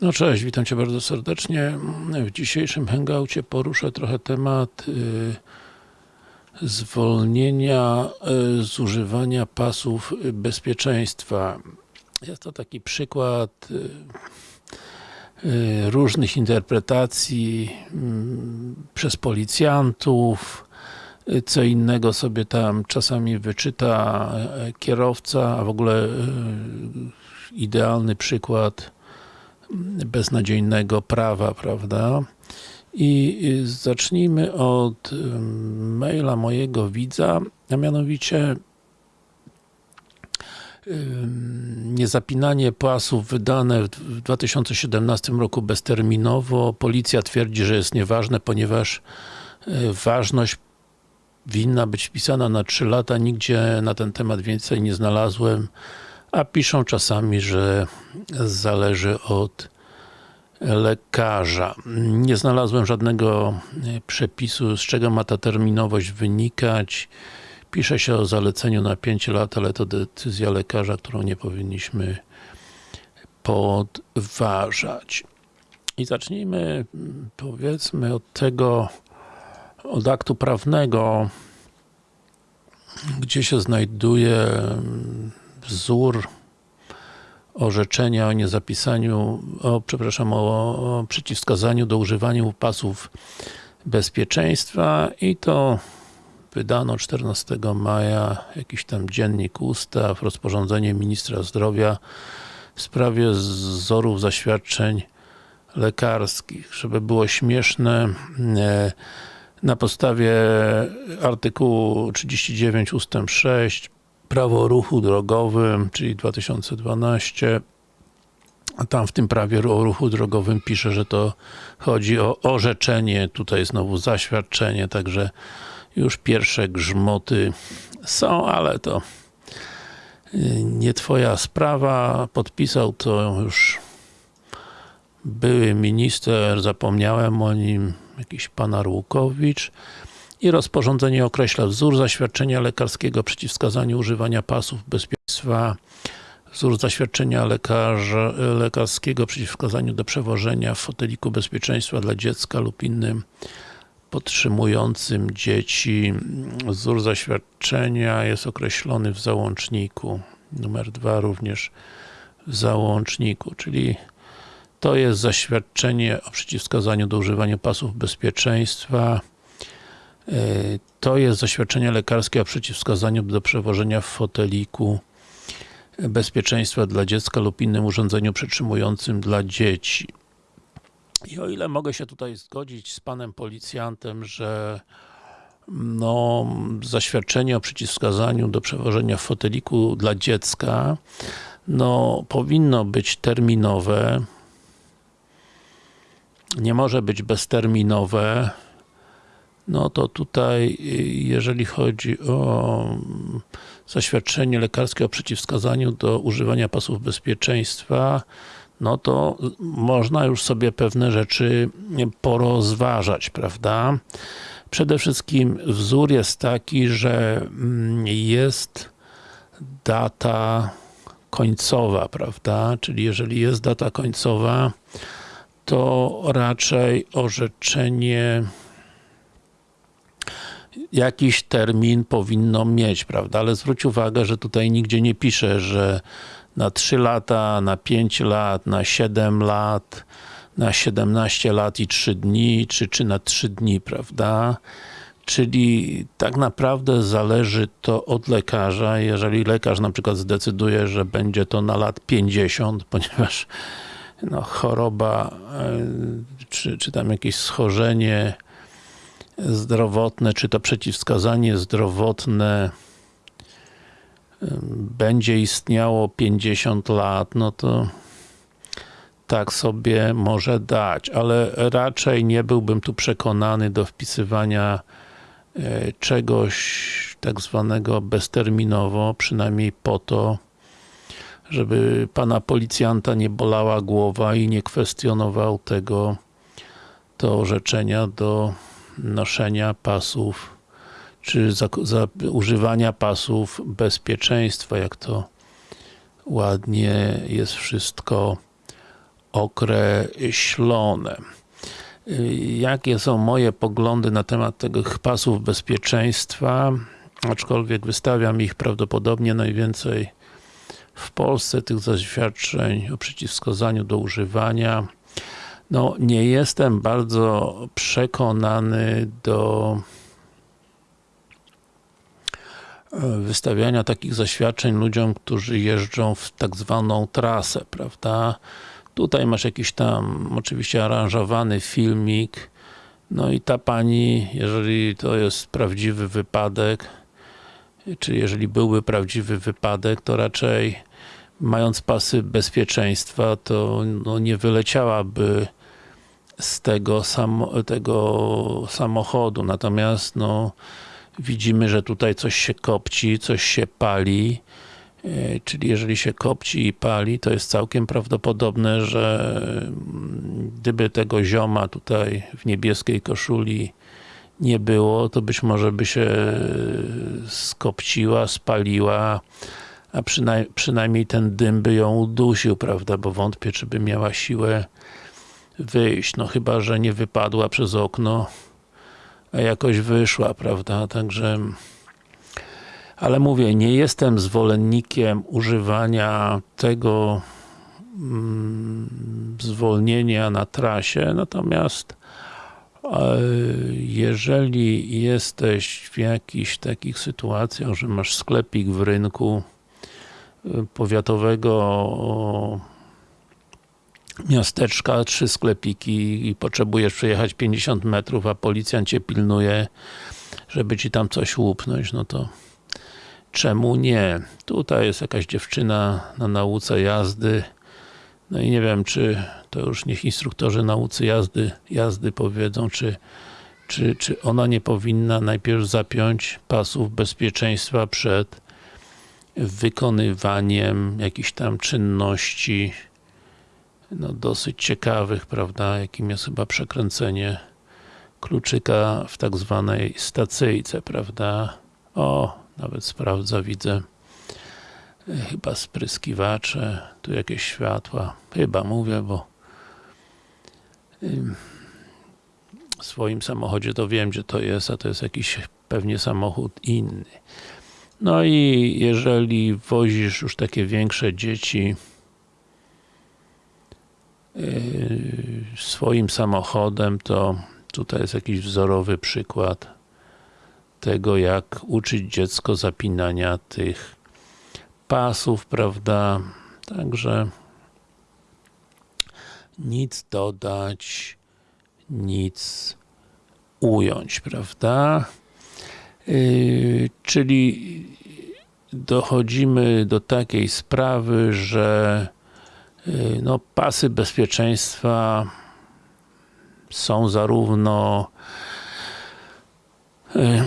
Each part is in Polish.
No cześć, witam Cię bardzo serdecznie. W dzisiejszym hangoucie poruszę trochę temat y, zwolnienia y, z używania pasów bezpieczeństwa. Jest to taki przykład y, y, różnych interpretacji mm, przez policjantów, y, co innego sobie tam czasami wyczyta e, kierowca, a w ogóle y, idealny przykład beznadziejnego prawa, prawda? I zacznijmy od maila mojego widza, a mianowicie niezapinanie pasów wydane w d- w 2017 roku bezterminowo. Policja twierdzi, że jest nieważne, ponieważ y, ważność winna być wpisana na 3 lata. Nigdzie na ten temat więcej nie znalazłem, a piszą czasami, że zależy od lekarza. Nie znalazłem żadnego e, przepisu, z czego ma ta terminowość wynikać. Pisze się o zaleceniu na 5 lat, ale to decyzja lekarza, którą nie powinniśmy podważać. I zacznijmy powiedzmy od tego, od aktu prawnego, gdzie się znajduje wzór orzeczenia o niezapisaniu, o, przepraszam, o, przeciwwskazaniu do używania pasów bezpieczeństwa i to wydano 14 maja, jakiś tam dziennik ustaw, rozporządzenie ministra zdrowia w sprawie wzorów zaświadczeń lekarskich. Żeby było śmieszne, e, na podstawie artykułu 39 ustęp 6 Prawo o ruchu drogowym, czyli 2012 a tam w tym prawie o ruchu drogowym pisze, że to chodzi o orzeczenie, tutaj znowu zaświadczenie, także już pierwsze grzmoty są, ale to y, nie twoja sprawa, podpisał to już były minister, zapomniałem o nim, jakiś pan Arłukowicz i rozporządzenie określa wzór zaświadczenia lekarskiego przeciw wskazaniu używania pasów bezpieczeństwa, wzór zaświadczenia lekarza, lekarskiego przeciw wskazaniu do przewożenia w foteliku bezpieczeństwa dla dziecka lub innym podtrzymującym dzieci. Wzór zaświadczenia jest określony w załączniku. Numer dwa również w załączniku, czyli to jest zaświadczenie o przeciwwskazaniu do używania pasów bezpieczeństwa. E, To jest zaświadczenie lekarskie o przeciwwskazaniu do przewożenia w foteliku bezpieczeństwa dla dziecka lub innym urządzeniu przytrzymującym dla dzieci. I o ile mogę się tutaj zgodzić z panem policjantem, że no, zaświadczenie o przeciwwskazaniu do przewożenia w foteliku dla dziecka no, powinno być terminowe, nie może być bezterminowe, no to tutaj, jeżeli chodzi o zaświadczenie lekarskie o przeciwwskazaniu do używania pasów bezpieczeństwa, no to można już sobie pewne rzeczy porozważać, prawda? Przede wszystkim wzór jest taki, że mm, jest data końcowa, prawda? Czyli jeżeli jest data końcowa, to raczej orzeczenie jakiś termin powinno mieć, prawda? Ale zwróć uwagę, że tutaj nigdzie nie pisze, że na 3 lata, na 5 lat, na 7 lat, na 17 lat i 3 dni, czy, czy na 3 dni, prawda? Czyli tak naprawdę zależy to od lekarza. Jeżeli lekarz na przykład zdecyduje, że będzie to na lat 50, ponieważ no, choroba, e, czy, czy tam jakieś schorzenie zdrowotne, czy to przeciwwskazanie zdrowotne będzie istniało 50 lat, no to tak sobie może dać, ale raczej nie byłbym tu przekonany do wpisywania e, czegoś tak zwanego bezterminowo, przynajmniej po to, żeby pana policjanta nie bolała głowa i nie kwestionował tego to orzeczenia do noszenia pasów czy za, za używania pasów bezpieczeństwa, jak to ładnie jest wszystko określone. Jakie są moje poglądy na temat tych pasów bezpieczeństwa? Aczkolwiek wystawiam ich prawdopodobnie najwięcej w Polsce, tych zaświadczeń o przeciwwskazaniu do używania. No, nie jestem bardzo przekonany do e, wystawiania takich zaświadczeń ludziom, którzy jeżdżą w tak zwaną trasę, prawda? Tutaj masz jakiś tam, oczywiście aranżowany filmik, no i ta pani, jeżeli to jest prawdziwy wypadek, czy jeżeli byłby prawdziwy wypadek, to raczej mając pasy bezpieczeństwa, to no, nie wyleciałaby z tego, samo, tego samochodu. Natomiast no, widzimy, że tutaj coś się kopci, coś się pali. E, Czyli jeżeli się kopci i pali, to jest całkiem prawdopodobne, że mm, gdyby tego zioma tutaj w niebieskiej koszuli nie było, to być może by się skopciła, spaliła, a przynaj przynajmniej ten dym by ją udusił, prawda, bo wątpię, czy by miała siłę wyjść, no chyba, że nie wypadła przez okno, a jakoś wyszła, prawda, także ale mówię, nie jestem zwolennikiem używania tego mm, zwolnienia na trasie, natomiast e, jeżeli jesteś w jakichś takich sytuacjach, że masz sklepik w rynku e, powiatowego miasteczka, trzy sklepiki i potrzebujesz przejechać 50 metrów, a policjant cię pilnuje, żeby ci tam coś łupnąć, no to czemu nie? Tutaj jest jakaś dziewczyna na nauce jazdy, no i nie wiem, czy to już niech instruktorzy naucy jazdy, jazdy powiedzą, czy, czy, czy ona nie powinna najpierw zapiąć pasów bezpieczeństwa przed wykonywaniem jakichś tam czynności no dosyć ciekawych, prawda, jakim jest chyba przekręcenie kluczyka w tak zwanej stacyjce, prawda. O, nawet sprawdza, widzę chyba spryskiwacze, tu jakieś światła, chyba mówię, bo w swoim samochodzie to wiem, gdzie to jest, a to jest jakiś pewnie samochód inny. No i jeżeli wozisz już takie większe dzieci swoim samochodem, to tutaj jest jakiś wzorowy przykład tego, jak uczyć dziecko zapinania tych pasów, prawda? Także nic dodać, nic ująć, prawda? Yy, czyli dochodzimy do takiej sprawy, że yy, no, pasy bezpieczeństwa są zarówno yy,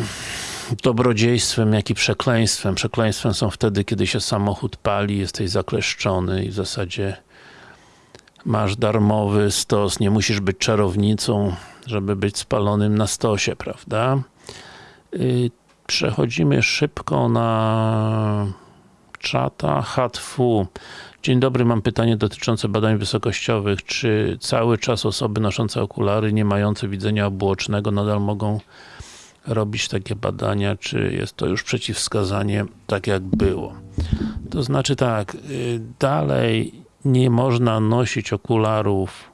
dobrodziejstwem, jak i przekleństwem. Przekleństwem są wtedy, kiedy się samochód pali, jesteś zakleszczony i w zasadzie masz darmowy stos, nie musisz być czarownicą, żeby być spalonym na stosie, prawda? Yy, przechodzimy szybko na czata HTW. Dzień dobry, mam pytanie dotyczące badań wysokościowych. Czy cały czas osoby noszące okulary, nie mające widzenia obuocznego nadal mogą robić takie badania, czy jest to już przeciwwskazanie tak jak było. To znaczy tak, y, dalej nie można nosić okularów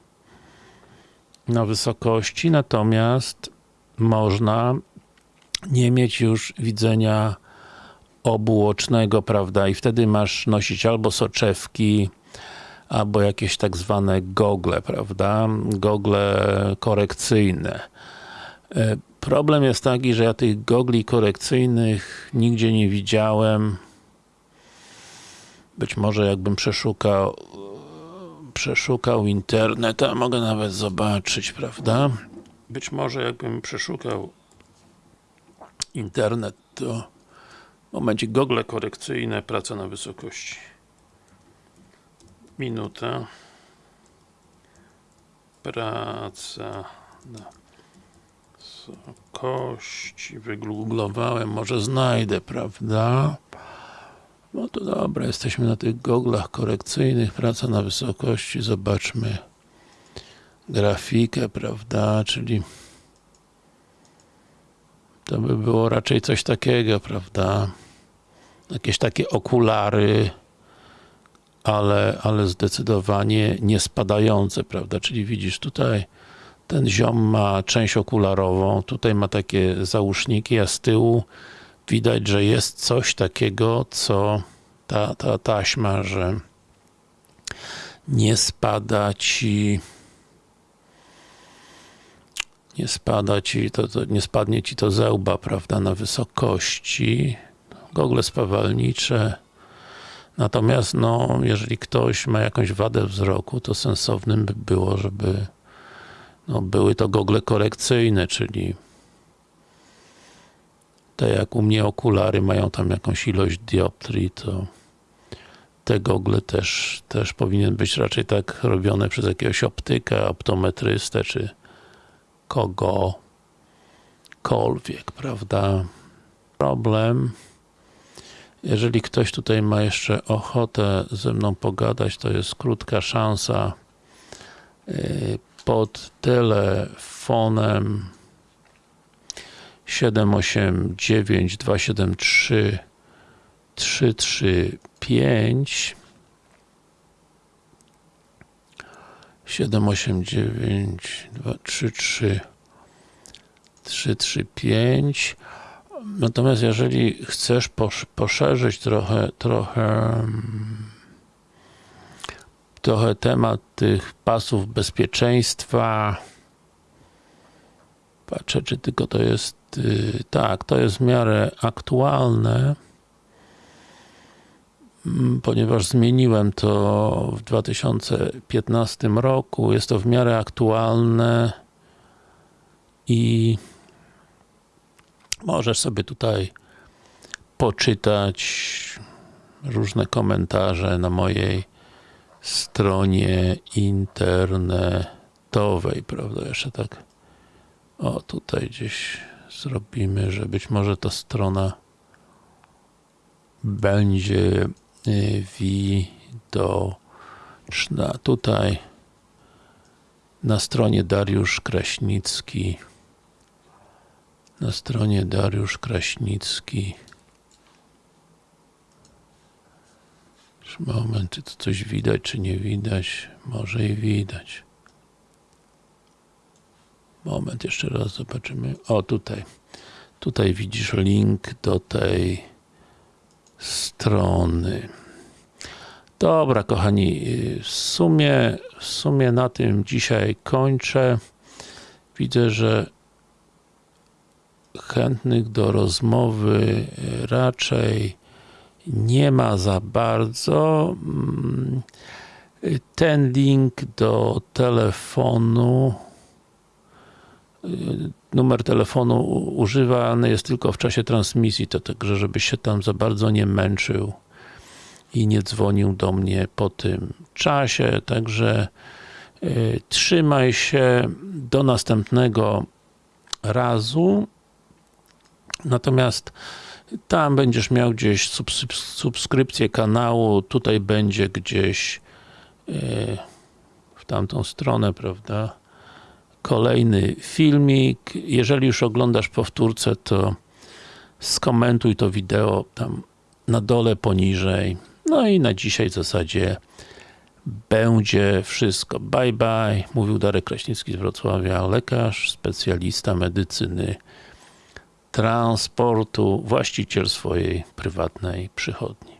na wysokości, natomiast można nie mieć już widzenia obuocznego, prawda, i wtedy masz nosić albo soczewki, albo jakieś tak zwane gogle, prawda, gogle korekcyjne. Y, Problem jest taki, że ja tych gogli korekcyjnych nigdzie nie widziałem. Być może jakbym przeszukał przeszukał internet, a mogę nawet zobaczyć, prawda? Być może jakbym przeszukał internet, to momencie gogle korekcyjne, praca na wysokości. Minuta. Praca na wysokości. Wygooglowałem, może znajdę, prawda? No to dobra, jesteśmy na tych goglach korekcyjnych, praca na wysokości, zobaczmy grafikę, prawda, czyli to by było raczej coś takiego, prawda, jakieś takie okulary, ale, ale zdecydowanie nie spadające, prawda, czyli widzisz tutaj ten ziom ma część okularową, tutaj ma takie załóżniki, a z tyłu widać, że jest coś takiego, co ta, ta taśma, że nie spada ci nie spada ci, to, to, nie spadnie ci to ze łba, prawda, na wysokości. Gogle spawalnicze natomiast, no, jeżeli ktoś ma jakąś wadę wzroku, to sensownym by było, żeby no, były to gogle korekcyjne, czyli te jak u mnie okulary mają tam jakąś ilość dioptrii, to te gogle też, też powinien być raczej tak robione przez jakiegoś optyka, optometrystę, czy kogokolwiek, prawda? Problem jeżeli ktoś tutaj ma jeszcze ochotę ze mną pogadać, to jest krótka szansa y, pod telefonem 789 273 335 789 233 335 Natomiast jeżeli chcesz poszerzyć trochę, trochę trochę temat tych pasów bezpieczeństwa patrzę, czy tylko to jest yy, tak, to jest w miarę aktualne. mm, ponieważ zmieniłem to w 2015 roku, jest to w miarę aktualne i Możesz sobie tutaj poczytać różne komentarze na mojej stronie internetowej, prawda? Jeszcze tak o, tutaj gdzieś zrobimy, że być może ta strona będzie widoczna. Tutaj na stronie Dariusz Kraśnicki na stronie Dariusz Kraśnicki moment, czy to coś widać, czy nie widać? Może i widać. Moment, jeszcze raz zobaczymy. O, tutaj. Tutaj widzisz link do tej strony. Dobra, kochani, w sumie, w sumie na tym dzisiaj kończę. Widzę, że chętnych do rozmowy raczej nie ma za bardzo. Mm, ten link do telefonu y, numer telefonu używany jest tylko w czasie transmisji, to także żeby się tam za bardzo nie męczył i nie dzwonił do mnie po tym czasie, także y, trzymaj się do następnego razu. Natomiast tam będziesz miał gdzieś subskrypcję kanału, tutaj będzie gdzieś e, w tamtą stronę, prawda? Kolejny filmik. Jeżeli już oglądasz powtórce, to skomentuj to wideo tam na dole, poniżej. No i na dzisiaj w zasadzie będzie wszystko. Bye bye. Mówił Darek Kraśnicki z Wrocławia, lekarz, specjalista medycyny transportu, właściciel swojej prywatnej przychodni.